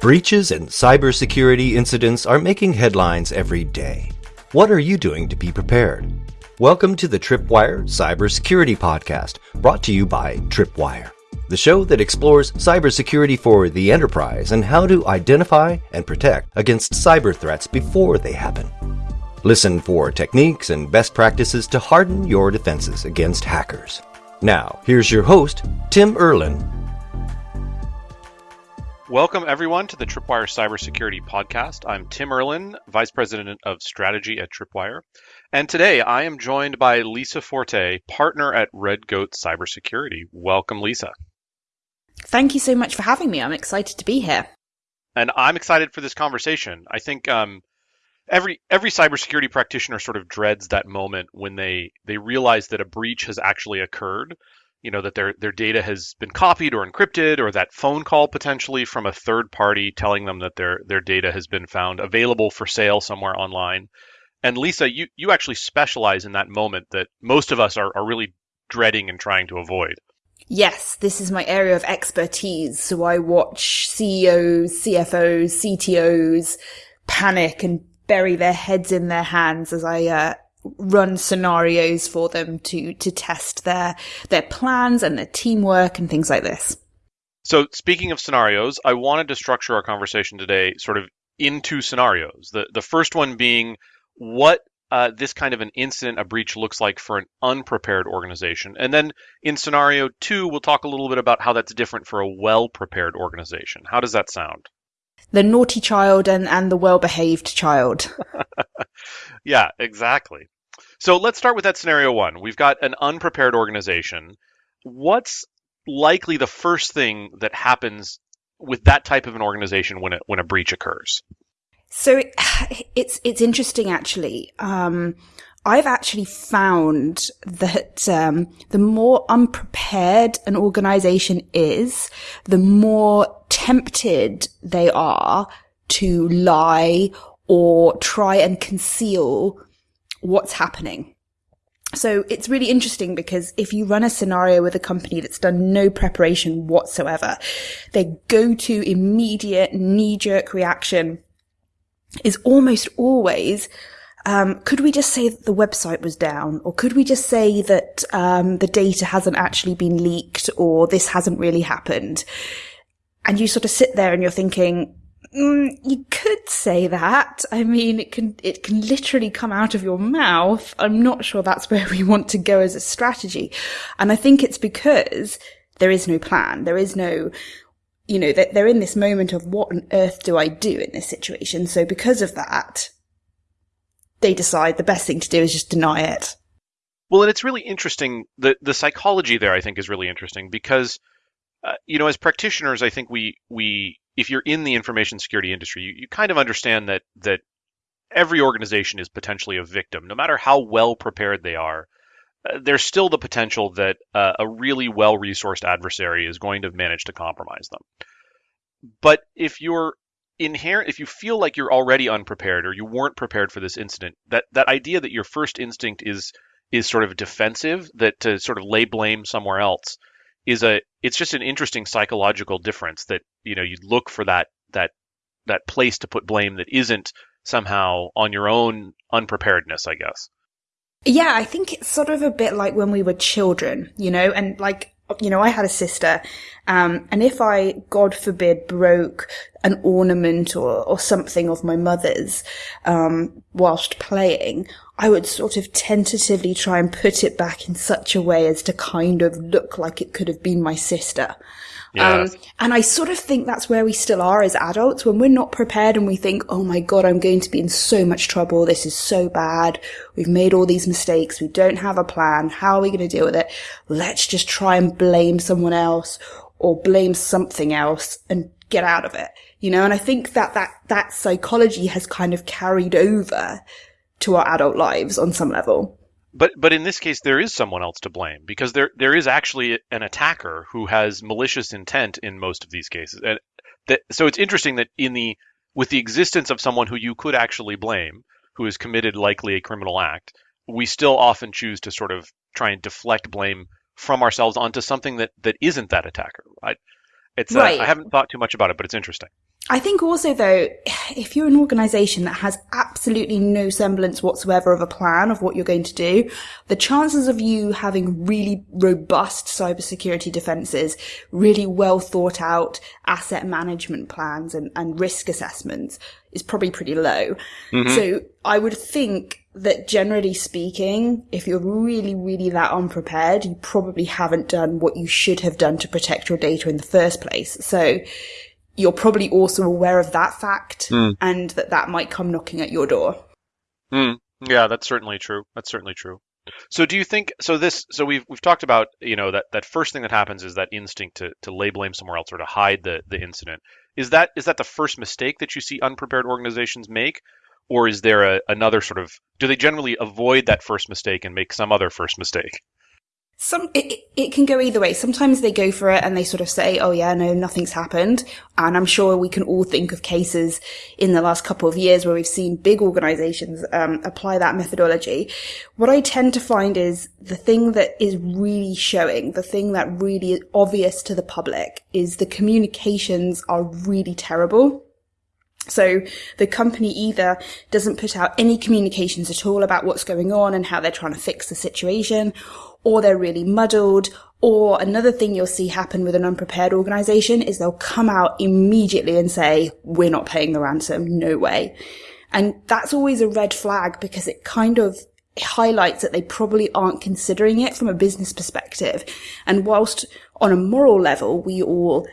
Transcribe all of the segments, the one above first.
Breaches and cybersecurity incidents are making headlines every day. What are you doing to be prepared? Welcome to the Tripwire Cybersecurity Podcast, brought to you by Tripwire, the show that explores cybersecurity for the enterprise and how to identify and protect against cyber threats before they happen. Listen for techniques and best practices to harden your defenses against hackers. Now, here's your host, Tim Erlin, Welcome, everyone, to the Tripwire Cybersecurity Podcast. I'm Tim Erlin, Vice President of Strategy at Tripwire. And today I am joined by Lisa Forte, partner at Red Goat Cybersecurity. Welcome, Lisa. Thank you so much for having me. I'm excited to be here. And I'm excited for this conversation. I think um, every every cybersecurity practitioner sort of dreads that moment when they they realize that a breach has actually occurred you know that their their data has been copied or encrypted or that phone call potentially from a third party telling them that their their data has been found available for sale somewhere online. And lisa you you actually specialize in that moment that most of us are, are really dreading and trying to avoid. Yes this is my area of expertise. So i watch ceos cfos ctos panic and bury their heads in their hands as i uh, run scenarios for them to to test their their plans and their teamwork and things like this. So speaking of scenarios, I wanted to structure our conversation today sort of into scenarios. The the first one being what uh, this kind of an incident, a breach looks like for an unprepared organization. And then in scenario two, we'll talk a little bit about how that's different for a well prepared organization. How does that sound? The naughty child and, and the well behaved child. yeah, exactly. So let's start with that scenario one. We've got an unprepared organization. What's likely the first thing that happens with that type of an organization when a, when a breach occurs? So it's it's interesting actually. Um, I've actually found that um, the more unprepared an organization is, the more tempted they are to lie or try and conceal what's happening. So it's really interesting because if you run a scenario with a company that's done no preparation whatsoever, their go-to immediate knee-jerk reaction is almost always, um, could we just say that the website was down? Or could we just say that um, the data hasn't actually been leaked or this hasn't really happened? And you sort of sit there and you're thinking, Mm, you could say that. I mean, it can, it can literally come out of your mouth. I'm not sure that's where we want to go as a strategy. And I think it's because there is no plan. There is no, you know, they're in this moment of what on earth do I do in this situation? So because of that, they decide the best thing to do is just deny it. Well, and it's really interesting. The, the psychology there, I think, is really interesting because, uh, you know, as practitioners, I think we, we, if you're in the information security industry, you, you kind of understand that that every organization is potentially a victim, no matter how well prepared they are. Uh, there's still the potential that uh, a really well resourced adversary is going to manage to compromise them. But if you're inherent, if you feel like you're already unprepared or you weren't prepared for this incident, that that idea that your first instinct is is sort of defensive, that to sort of lay blame somewhere else, is a it's just an interesting psychological difference that you know you'd look for that that that place to put blame that isn't somehow on your own unpreparedness i guess. Yeah i think it's sort of a bit like when we were children you know and like you know i had a sister um, and if i god forbid broke an ornament or, or something of my mother's um, whilst playing I would sort of tentatively try and put it back in such a way as to kind of look like it could have been my sister. Yeah. Um, and I sort of think that's where we still are as adults when we're not prepared and we think, oh my God, I'm going to be in so much trouble. This is so bad. We've made all these mistakes. We don't have a plan. How are we going to deal with it? Let's just try and blame someone else or blame something else and get out of it. You know, and I think that that, that psychology has kind of carried over to our adult lives on some level. But but in this case, there is someone else to blame because there there is actually an attacker who has malicious intent in most of these cases, and that, so it's interesting that in the with the existence of someone who you could actually blame, who has committed likely a criminal act, we still often choose to sort of try and deflect blame from ourselves onto something that that isn't that attacker. Right? It's uh, right. I haven't thought too much about it, but it's interesting. I think also though, if you're an organization that has absolutely no semblance whatsoever of a plan of what you're going to do, the chances of you having really robust cybersecurity defenses, really well thought out asset management plans and, and risk assessments is probably pretty low. Mm-hmm. So I would think that generally speaking, if you're really, really that unprepared, you probably haven't done what you should have done to protect your data in the first place. So you're probably also aware of that fact mm. and that that might come knocking at your door. Mm. Yeah, that's certainly true. That's certainly true. So do you think so this so we've we've talked about, you know, that that first thing that happens is that instinct to to lay blame somewhere else or to hide the the incident. Is that is that the first mistake that you see unprepared organizations make or is there a, another sort of do they generally avoid that first mistake and make some other first mistake? some it, it can go either way. Sometimes they go for it and they sort of say oh yeah no nothing's happened. And i'm sure we can all think of cases in the last couple of years where we've seen big organizations um, apply that methodology. What i tend to find is the thing that is really showing the thing that really is obvious to the public is the communications are really terrible so the company either doesn't put out any communications at all about what's going on and how they're trying to fix the situation, or they're really muddled. Or another thing you'll see happen with an unprepared organization is they'll come out immediately and say, we're not paying the ransom. No way. And that's always a red flag because it kind of highlights that they probably aren't considering it from a business perspective. And whilst on a moral level, we all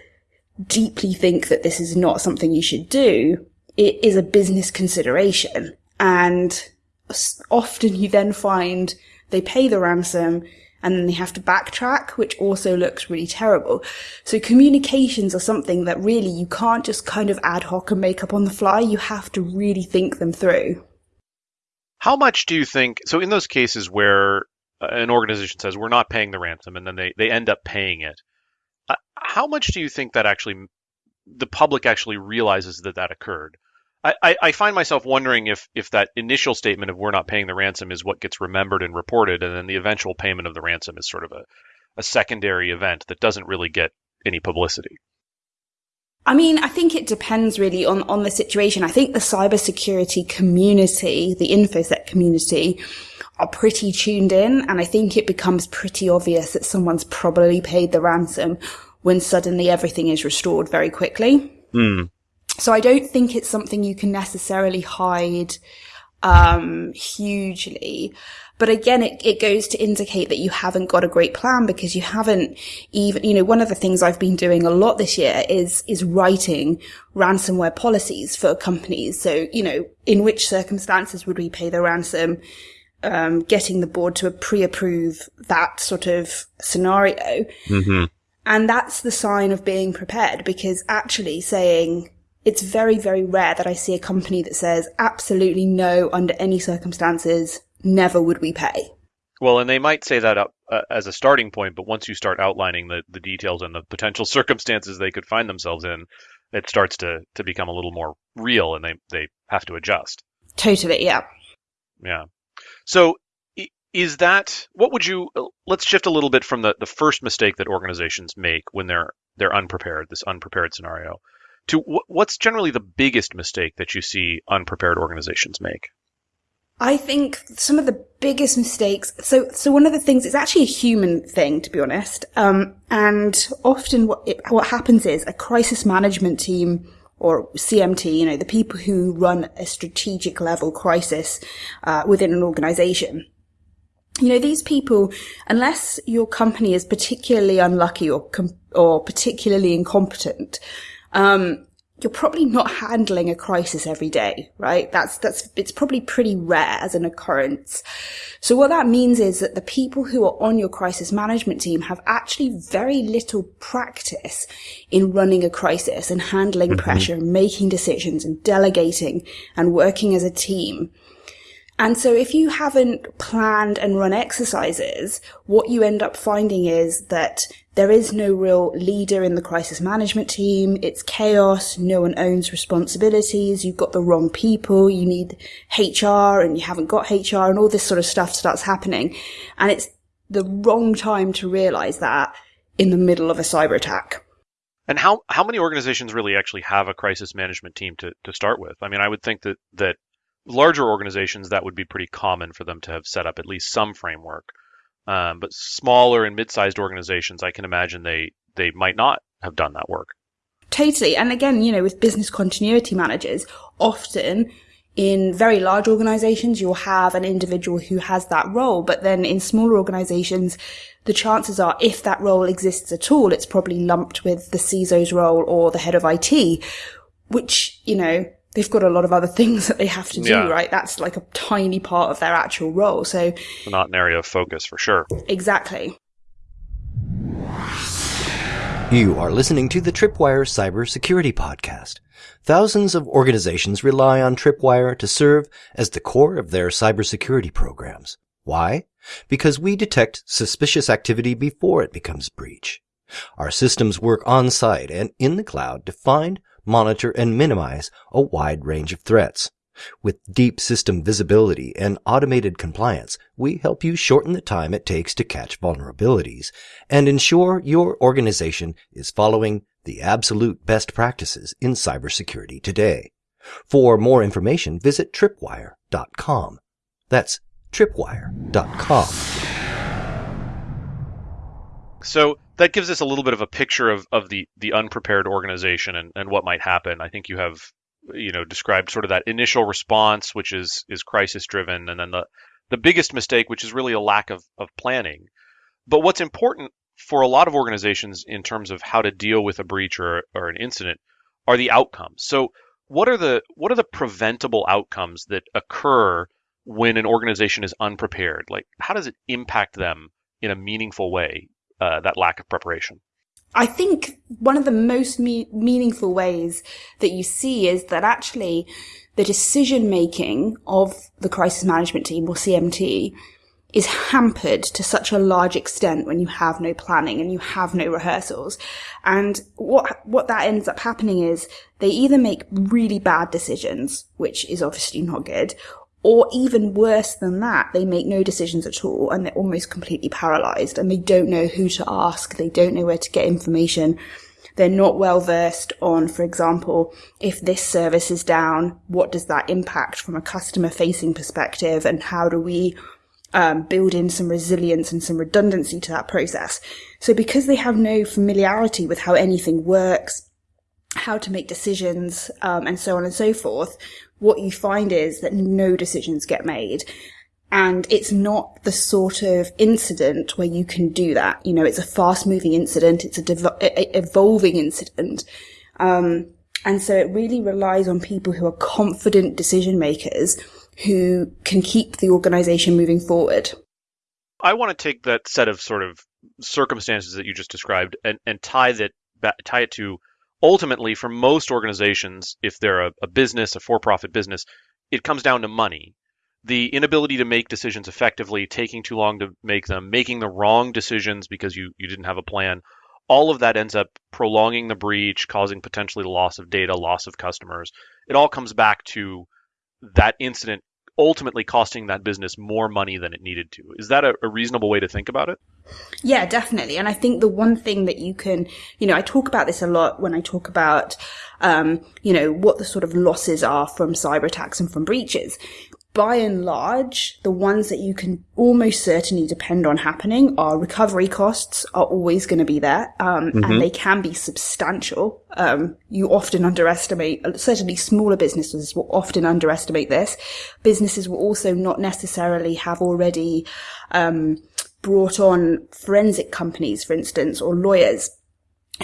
deeply think that this is not something you should do, it is a business consideration. And often you then find they pay the ransom and then they have to backtrack, which also looks really terrible. So communications are something that really you can't just kind of ad hoc and make up on the fly. You have to really think them through. How much do you think? So in those cases where an organization says we're not paying the ransom and then they, they end up paying it, uh, how much do you think that actually the public actually realizes that that occurred? I, I find myself wondering if if that initial statement of we're not paying the ransom is what gets remembered and reported, and then the eventual payment of the ransom is sort of a, a secondary event that doesn't really get any publicity. I mean, I think it depends really on, on the situation. I think the cybersecurity community, the InfoSec community, are pretty tuned in, and I think it becomes pretty obvious that someone's probably paid the ransom when suddenly everything is restored very quickly. Mm. So I don't think it's something you can necessarily hide um, hugely. But again, it, it goes to indicate that you haven't got a great plan because you haven't even, you know, one of the things I've been doing a lot this year is, is writing ransomware policies for companies. So, you know, in which circumstances would we pay the ransom? Um, getting the board to pre-approve that sort of scenario. Mm-hmm. And that's the sign of being prepared because actually saying, it's very, very rare that I see a company that says absolutely no under any circumstances, never would we pay. Well, and they might say that up uh, as a starting point, but once you start outlining the, the details and the potential circumstances they could find themselves in, it starts to, to become a little more real and they, they have to adjust. Totally, yeah. Yeah. So is that what would you let's shift a little bit from the, the first mistake that organizations make when they're they're unprepared, this unprepared scenario to what's generally the biggest mistake that you see unprepared organizations make? I think some of the biggest mistakes. So, so one of the things, it's actually a human thing, to be honest. Um, and often what, it, what happens is a crisis management team or CMT, you know, the people who run a strategic level crisis, uh, within an organization. You know, these people, unless your company is particularly unlucky or, com- or particularly incompetent, um, you're probably not handling a crisis every day, right? That's, that's, it's probably pretty rare as an occurrence. So what that means is that the people who are on your crisis management team have actually very little practice in running a crisis and handling mm-hmm. pressure, making decisions and delegating and working as a team. And so if you haven't planned and run exercises, what you end up finding is that there is no real leader in the crisis management team. It's chaos. No one owns responsibilities. You've got the wrong people. You need HR and you haven't got HR and all this sort of stuff starts happening. And it's the wrong time to realize that in the middle of a cyber attack. And how how many organizations really actually have a crisis management team to to start with? I mean, I would think that that larger organizations that would be pretty common for them to have set up at least some framework. Um, but smaller and mid-sized organizations, I can imagine they they might not have done that work. Totally. And again, you know, with business continuity managers, often in very large organizations, you'll have an individual who has that role. But then in smaller organizations, the chances are if that role exists at all, it's probably lumped with the CISO's role or the head of IT, which, you know, they've got a lot of other things that they have to do, yeah. right? That's like a tiny part of their actual role. So not an area of focus for sure. Exactly. You are listening to the Tripwire Cybersecurity Podcast. Thousands of organizations rely on Tripwire to serve as the core of their cybersecurity programs. Why? Because we detect suspicious activity before it becomes breach. Our systems work on site and in the cloud to find, monitor, and minimize a wide range of threats. With deep system visibility and automated compliance, we help you shorten the time it takes to catch vulnerabilities and ensure your organization is following the absolute best practices in cybersecurity today. For more information, visit tripwire.com. That's tripwire.com. So that gives us a little bit of a picture of, of the, the unprepared organization and, and what might happen. I think you have you know described sort of that initial response, which is is crisis driven, and then the the biggest mistake, which is really a lack of, of planning. But what's important for a lot of organizations in terms of how to deal with a breach or, or an incident are the outcomes. So what are the what are the preventable outcomes that occur when an organization is unprepared? Like how does it impact them in a meaningful way? Uh, that lack of preparation. I think one of the most me- meaningful ways that you see is that actually the decision making of the crisis management team or CMT is hampered to such a large extent when you have no planning and you have no rehearsals. And what, what that ends up happening is they either make really bad decisions, which is obviously not good, or even worse than that, they make no decisions at all and they're almost completely paralyzed and they don't know who to ask. They don't know where to get information. They're not well versed on, for example, if this service is down, what does that impact from a customer facing perspective and how do we um, build in some resilience and some redundancy to that process. So because they have no familiarity with how anything works, how to make decisions, um, and so on and so forth, what you find is that no decisions get made. And it's not the sort of incident where you can do that. You know, it's a fast moving incident. It's a, dev- a evolving incident. Um, and so it really relies on people who are confident decision makers who can keep the organization moving forward. I want to take that set of sort of circumstances that you just described and, and tie that tie it to ultimately, for most organizations, if they're a, a business, a for profit business, it comes down to money. The inability to make decisions effectively, taking too long to make them, making the wrong decisions because you, you didn't have a plan, all of that ends up prolonging the breach, causing potentially loss of data, loss of customers. It all comes back to that incident ultimately costing that business more money than it needed to. Is that a, a, reasonable way to think about it? Yeah, definitely. And I think the one thing that you can, you know, I talk about this a lot when I talk about, um, you know, what the sort of losses are from cyber attacks and from breaches by and large, the ones that you can almost certainly depend on happening are recovery costs are always going to be there, um, mm-hmm. and they can be substantial. Um, you often underestimate, certainly smaller businesses will often underestimate this. Businesses will also not necessarily have already um, brought on forensic companies, for instance, or lawyers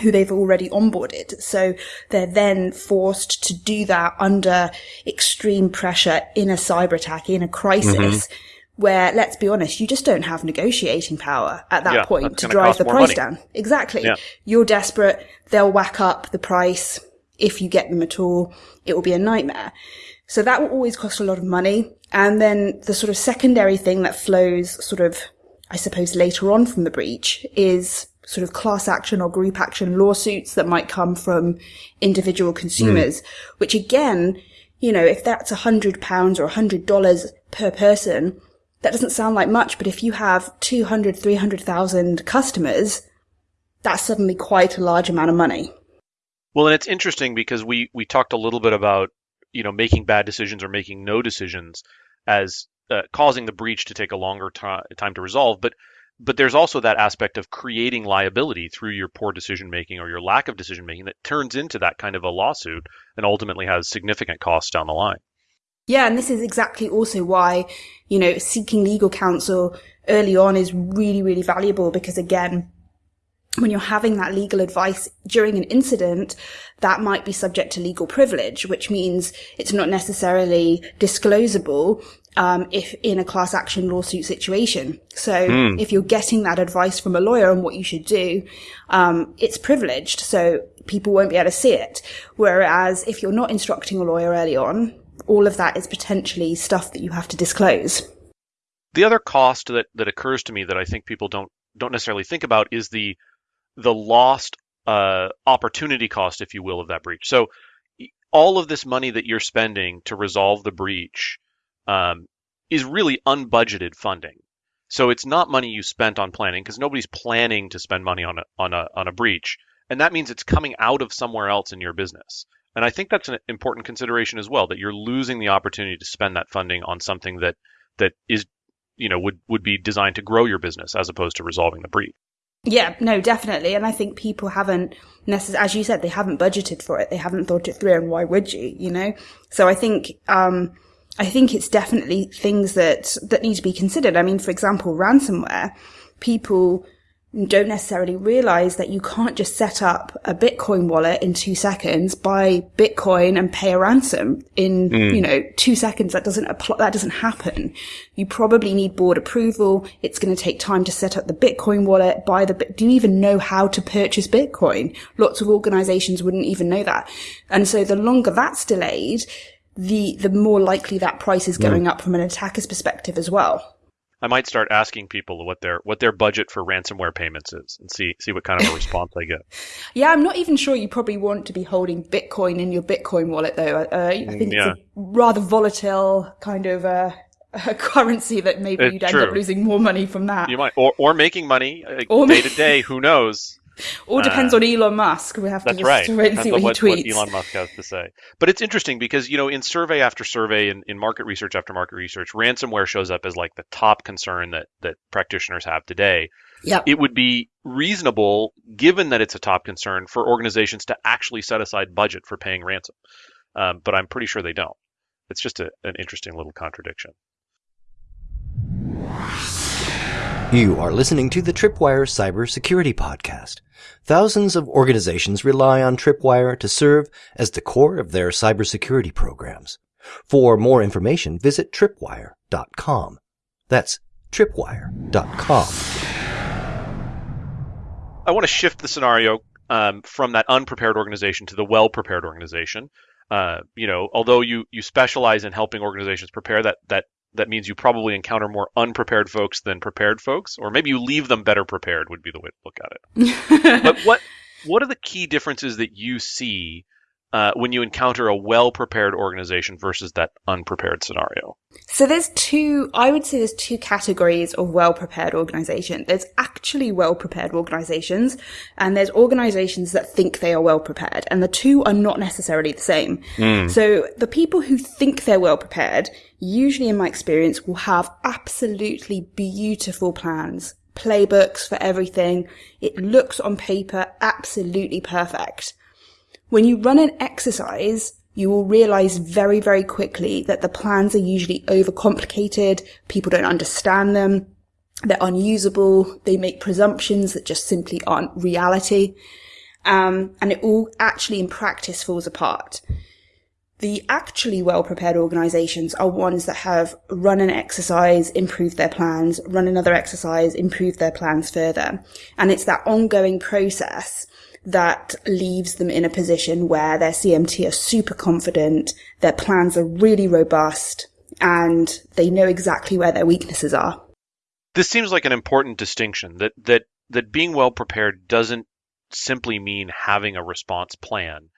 who they've already onboarded. So they're then forced to do that under extreme pressure in a cyber attack, in a crisis. Mm-hmm. Where, let's be honest, you just don't have negotiating power at that yeah, point to drive the price money. down. Exactly. Yeah. You're desperate. They'll whack up the price. If you get them at all, it will be a nightmare. So that will always cost a lot of money. And then the sort of secondary thing that flows sort of, I suppose, later on from the breach is sort of class action or group action lawsuits that might come from individual consumers, mm. which again, you know, if that's a hundred pounds or a hundred dollars per person, that doesn't sound like much, but if you have 200, 300,000 customers, that's suddenly quite a large amount of money. Well, and it's interesting because we we talked a little bit about you know making bad decisions or making no decisions as uh, causing the breach to take a longer t- time to resolve, but but there's also that aspect of creating liability through your poor decision making or your lack of decision making that turns into that kind of a lawsuit and ultimately has significant costs down the line. Yeah, and this is exactly also why, you know, seeking legal counsel early on is really, really valuable because again, when you're having that legal advice during an incident, that might be subject to legal privilege, which means it's not necessarily disclosable um, if in a class action lawsuit situation. So mm. if you're getting that advice from a lawyer on what you should do, um, it's privileged, so people won't be able to see it. Whereas if you're not instructing a lawyer early on, all of that is potentially stuff that you have to disclose. The other cost that, that occurs to me that I think people don't don't necessarily think about is the the lost uh, opportunity cost, if you will, of that breach. So all of this money that you're spending to resolve the breach um, is really unbudgeted funding. So it's not money you spent on planning because nobody's planning to spend money on a, on a on a breach, and that means it's coming out of somewhere else in your business. And I think that's an important consideration as well that you're losing the opportunity to spend that funding on something that that is you know would would be designed to grow your business as opposed to resolving the breach. Yeah, no, definitely. And I think people haven't necessarily, as you said, they haven't budgeted for it. They haven't thought it through. And why would you, you know? So I think, um, I think it's definitely things that, that need to be considered. I mean, for example, ransomware, people don't necessarily realize that you can't just set up a Bitcoin wallet in two seconds, buy Bitcoin and pay a ransom in, mm. you know, two seconds. That doesn't apply, that doesn't happen. You probably need board approval. It's going to take time to set up the Bitcoin wallet, buy the, do you even know how to purchase Bitcoin? Lots of organizations wouldn't even know that. And so the longer that's delayed, the, the more likely that price is going mm. up from an attacker's perspective as well. I might start asking people what their what their budget for ransomware payments is and see see what kind of a response I get. Yeah, I'm not even sure you probably want to be holding Bitcoin in your Bitcoin wallet though. Uh, I think yeah. it's a rather volatile kind of uh, a currency that maybe it's you'd end true. up losing more money from that. You might, or or making money uh, or day to day. Who knows? All depends uh, on Elon Musk. We have to just right. wait and see what, what, he tweets. What Elon Musk has to say. But it's interesting because, you know, in survey after survey, in, in market research after market research, ransomware shows up as like the top concern that, that practitioners have today. Yep. It would be reasonable, given that it's a top concern, for organizations to actually set aside budget for paying ransom. Um, but I'm pretty sure they don't. It's just a, an interesting little contradiction. You are listening to the Tripwire Cybersecurity Podcast. Thousands of organizations rely on Tripwire to serve as the core of their cybersecurity programs. For more information, visit tripwire.com. That's tripwire.com. I want to shift the scenario um, from that unprepared organization to the well-prepared organization. Uh, you know, although you you specialize in helping organizations prepare, that that that means you probably encounter more unprepared folks than prepared folks, or maybe you leave them better prepared would be the way to look at it. but what what are the key differences that you see uh, when you encounter a well prepared organization versus that unprepared scenario? So there's two, I would say there's two categories of well prepared organization. There's actually well prepared organizations and there's organizations that think they are well prepared and the two are not necessarily the same. Mm. So the people who think they're well prepared, usually in my experience will have absolutely beautiful plans, playbooks for everything. It looks on paper absolutely perfect. When you run an exercise, you will realize very, very quickly that the plans are usually overcomplicated. People don't understand them. They're unusable. They make presumptions that just simply aren't reality. Um, and it all actually in practice falls apart. The actually well prepared organizations are ones that have run an exercise, improved their plans, run another exercise, improved their plans further. And it's that ongoing process that leaves them in a position where their CMT are super confident, their plans are really robust, and they know exactly where their weaknesses are. This seems like an important distinction that that that being well prepared doesn't simply mean having a response plan.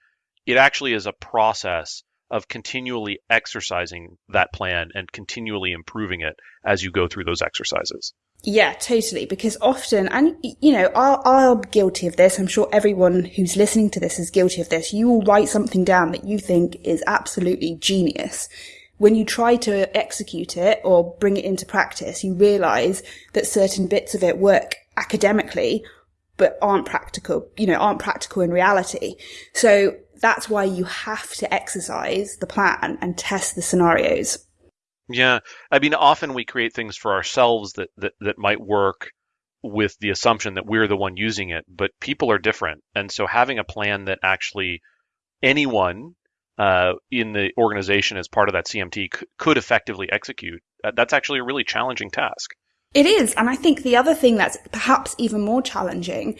It actually is a process of continually exercising that plan and continually improving it as you go through those exercises. Yeah, totally. Because often, and you know, i I'm guilty of this. I'm sure everyone who's listening to this is guilty of this. You will write something down that you think is absolutely genius. When you try to execute it or bring it into practice, you realize that certain bits of it work academically, but aren't practical, you know, aren't practical in reality. So that's why you have to exercise the plan and test the scenarios. Yeah, I mean, often we create things for ourselves that, that, that might work with the assumption that we're the one using it, but people are different. And so having a plan that actually anyone uh, in the organization as part of that CMT c- could effectively execute, uh, that's actually a really challenging task. It is. And I think the other thing that's perhaps even more challenging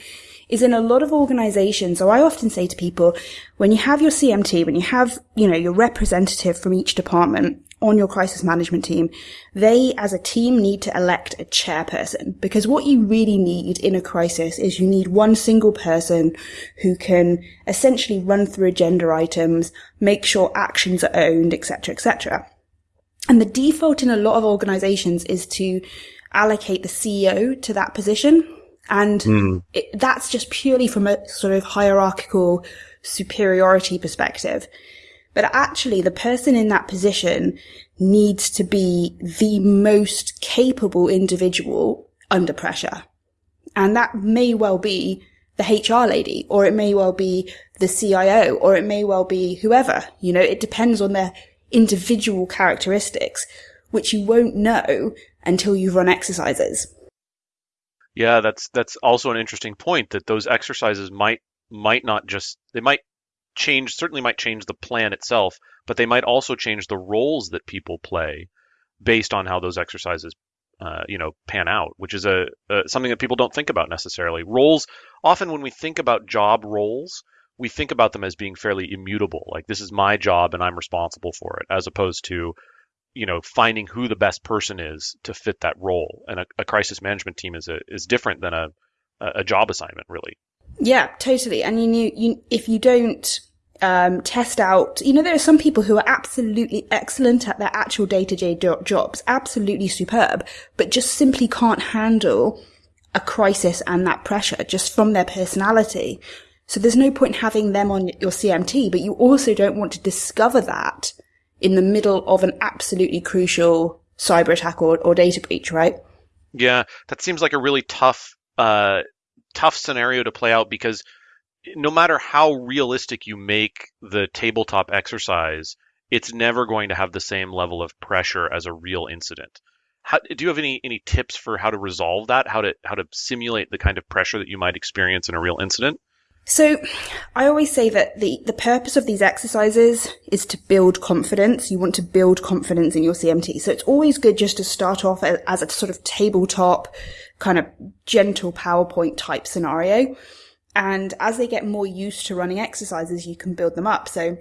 is in a lot of organizations. So I often say to people, when you have your CMT, when you have, you know, your representative from each department, on your crisis management team, they as a team need to elect a chairperson because what you really need in a crisis is you need one single person who can essentially run through agenda items, make sure actions are owned, etc., etc. And the default in a lot of organizations is to allocate the CEO to that position. And mm. it, that's just purely from a sort of hierarchical superiority perspective. But actually, the person in that position needs to be the most capable individual under pressure. And that may well be the HR lady, or it may well be the CIO, or it may well be whoever. You know, it depends on their individual characteristics, which you won't know until you've run exercises. Yeah, that's that's also an interesting point that those exercises might might not just they might change certainly might change the plan itself, but they might also change the roles that people play based on how those exercises uh, you know pan out, which is a, a something that people don't think about necessarily. Roles often when we think about job roles, we think about them as being fairly immutable. Like this is my job and I'm responsible for it, as opposed to you know finding who the best person is to fit that role. And a, a crisis management team is a, is different than a a job assignment, really. Yeah, totally. And you, you, you if you don't um, test out, you know, there are some people who are absolutely excellent at their actual day to day jobs, absolutely superb, but just simply can't handle a crisis and that pressure just from their personality. So there's no point having them on your CMT, but you also don't want to discover that in the middle of an absolutely crucial cyber attack or, or data breach, right? Yeah, that seems like a really tough, uh, tough scenario to play out because no matter how realistic you make the tabletop exercise, it's never going to have the same level of pressure as a real incident. How, do you have any any tips for how to resolve that? How to how to simulate the kind of pressure that you might experience in a real incident? So, I always say that the, the purpose of these exercises is to build confidence. You want to build confidence in your CMT. So it's always good just to start off as, as a sort of tabletop, kind of gentle PowerPoint type scenario. And as they get more used to running exercises, you can build them up. So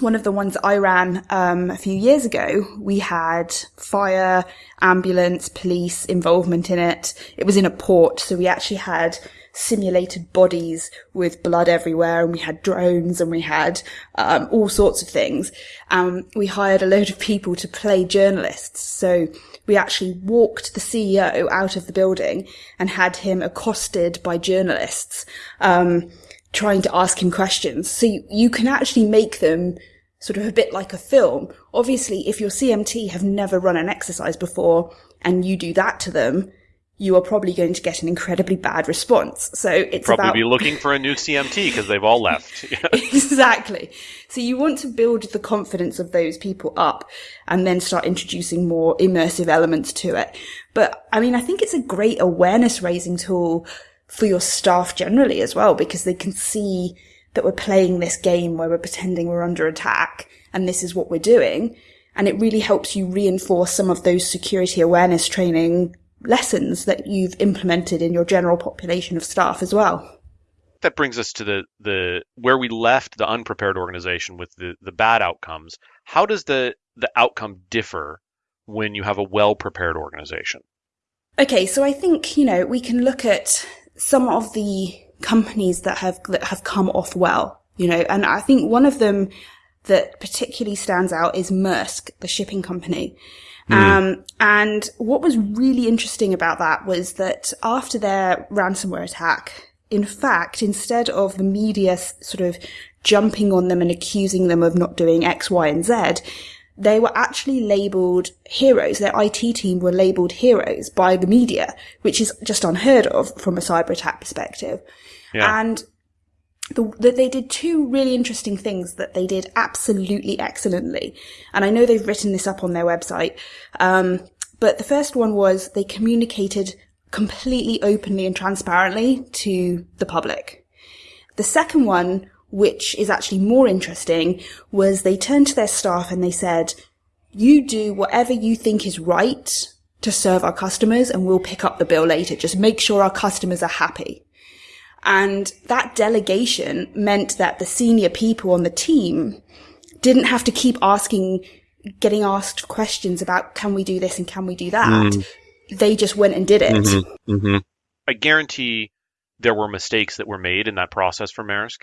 one of the ones I ran um, a few years ago, we had fire, ambulance, police involvement in it. It was in a port, so we actually had simulated bodies with blood everywhere, and we had drones, and we had um, all sorts of things. Um, we hired a load of people to play journalists, so we actually walked the CEO out of the building and had him accosted by journalists, um, trying to ask him questions. So you, you can actually make them sort of a bit like a film. Obviously, if your CMT have never run an exercise before and you do that to them, you are probably going to get an incredibly bad response. So it's probably about... be looking for a new CMT because they've all left. exactly. So you want to build the confidence of those people up and then start introducing more immersive elements to it. But I mean, I think it's a great awareness raising tool for your staff generally as well because they can see that we're playing this game where we're pretending we're under attack and this is what we're doing. And it really helps you reinforce some of those security awareness training lessons that you've implemented in your general population of staff as well. That brings us to the, the where we left the unprepared organization with the, the bad outcomes. How does the, the outcome differ when you have a well prepared organization? Okay, so I think, you know, we can look at some of the companies that have that have come off well, you know, and I think one of them that particularly stands out is Maersk, the shipping company. Mm. Um, and what was really interesting about that was that after their ransomware attack, in fact, instead of the media sort of jumping on them and accusing them of not doing X, Y, and Z, they were actually labeled heroes. Their IT team were labeled heroes by the media, which is just unheard of from a cyber attack perspective. Yeah. And the, the, they did two really interesting things that they did absolutely excellently. And I know they've written this up on their website. Um, but the first one was they communicated completely openly and transparently to the public. The second one, which is actually more interesting, was they turned to their staff and they said, you do whatever you think is right to serve our customers and we'll pick up the bill later. Just make sure our customers are happy. And that delegation meant that the senior people on the team didn't have to keep asking, getting asked questions about, can we do this and can we do that? Mm. They just went and did it. Mm-hmm. Mm-hmm. I guarantee there were mistakes that were made in that process for Maersk,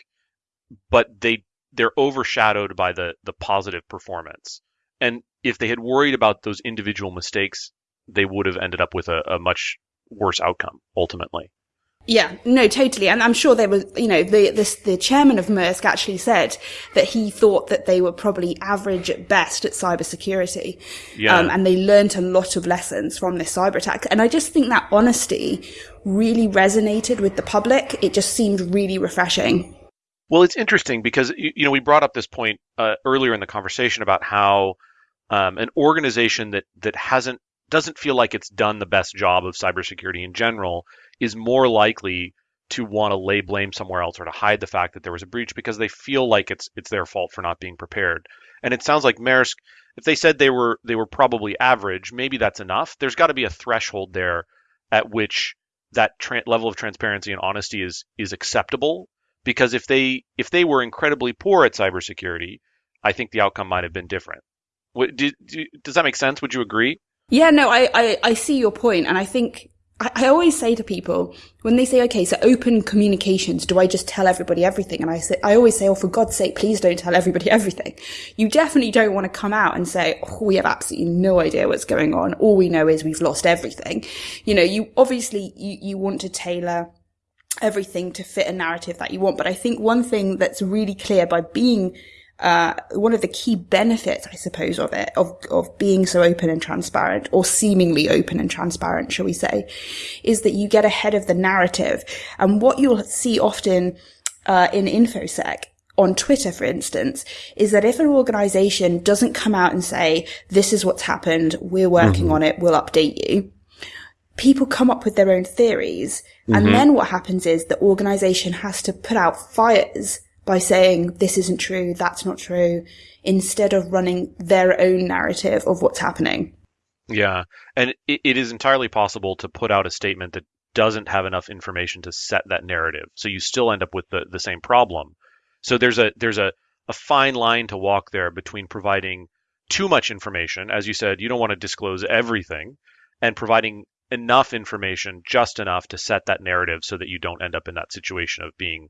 but they they're overshadowed by the the positive performance. And if they had worried about those individual mistakes, they would have ended up with a, a much worse outcome ultimately. Yeah, no, totally. And I'm sure there was, you know, the, the, the chairman of Maersk actually said that he thought that they were probably average at best at cybersecurity. Yeah. Um, and they learned a lot of lessons from this cyber attack. And I just think that honesty really resonated with the public. It just seemed really refreshing. Well, it's interesting because, you know, we brought up this point uh, earlier in the conversation about how um, an organization that, that hasn't, doesn't feel like it's done the best job of cybersecurity in general is more likely to want to lay blame somewhere else or to hide the fact that there was a breach because they feel like it's it's their fault for not being prepared. And it sounds like Maersk, if they said they were they were probably average, maybe that's enough. There's got to be a threshold there at which that tra- level of transparency and honesty is is acceptable. Because if they if they were incredibly poor at cybersecurity, I think the outcome might have been different. What, do, do, does that make sense? Would you agree? Yeah, no, I, I, I see your point, and I think I, I always say to people when they say, okay, so open communications, do I just tell everybody everything? And I say, I always say, oh, for God's sake, please don't tell everybody everything. You definitely don't want to come out and say, oh, we have absolutely no idea what's going on. All we know is we've lost everything. You know, you obviously, you, you want to tailor everything to fit a narrative that you want. But I think one thing that's really clear by being uh, one of the key benefits, I suppose, of it, of, of being so open and transparent, or seemingly open and transparent, shall we say, is that you get ahead of the narrative. And what you'll see often, uh, in InfoSec, on Twitter, for instance, is that if an organization doesn't come out and say, this is what's happened, we're working mm-hmm. on it, we'll update you, people come up with their own theories. Mm-hmm. And then what happens is the organization has to put out fires by saying this isn't true, that's not true, instead of running their own narrative of what's happening. Yeah, and it, it is entirely possible to put out a statement that doesn't have enough information to set that narrative. So you still end up with the, the same problem. So there's a there's a, a fine line to walk there between providing too much information, as you said, you don't want to disclose everything, and providing enough information, just enough to set that narrative so that you don't end up in that situation of being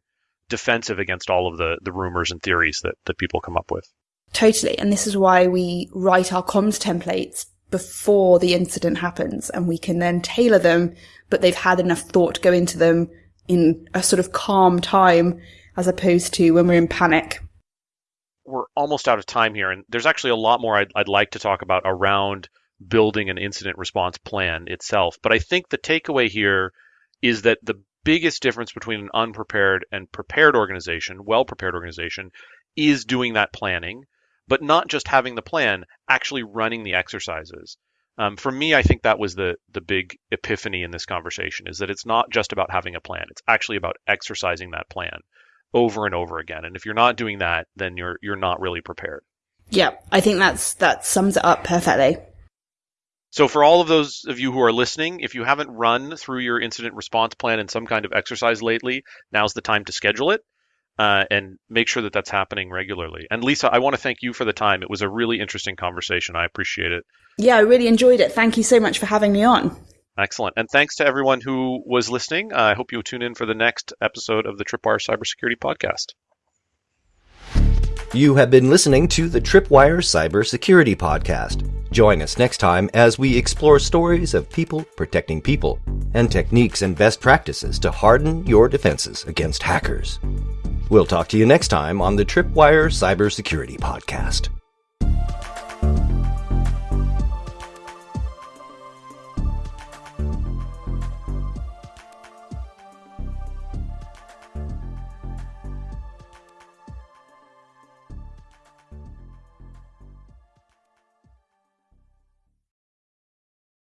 defensive against all of the, the rumors and theories that, that people come up with. Totally. And this is why we write our comms templates before the incident happens and we can then tailor them, but they've had enough thought go into them in a sort of calm time as opposed to when we're in panic. We're almost out of time here, and there's actually a lot more I'd, I'd like to talk about around building an incident response plan itself. But I think the takeaway here is that the biggest difference between an unprepared and prepared organization, well prepared organization, is doing that planning, but not just having the plan, actually running the exercises. Um, for me, I think that was the the big epiphany in this conversation is that it's not just about having a plan; it's actually about exercising that plan over and over again. And if you're not doing that, then you're you're not really prepared. Yeah, I think that's that sums it up perfectly. So, for all of those of you who are listening, if you haven't run through your incident response plan in some kind of exercise lately, now's the time to schedule it uh, and make sure that that's happening regularly. And Lisa, I want to thank you for the time. It was a really interesting conversation. I appreciate it. Yeah, I really enjoyed it. Thank you so much for having me on. Excellent. And thanks to everyone who was listening. Uh, I hope you'll tune in for the next episode of the Tripwire Cybersecurity Podcast. You have been listening to the Tripwire Cybersecurity Podcast. Join us next time as we explore stories of people protecting people and techniques and best practices to harden your defenses against hackers. We'll talk to you next time on the Tripwire Cybersecurity Podcast.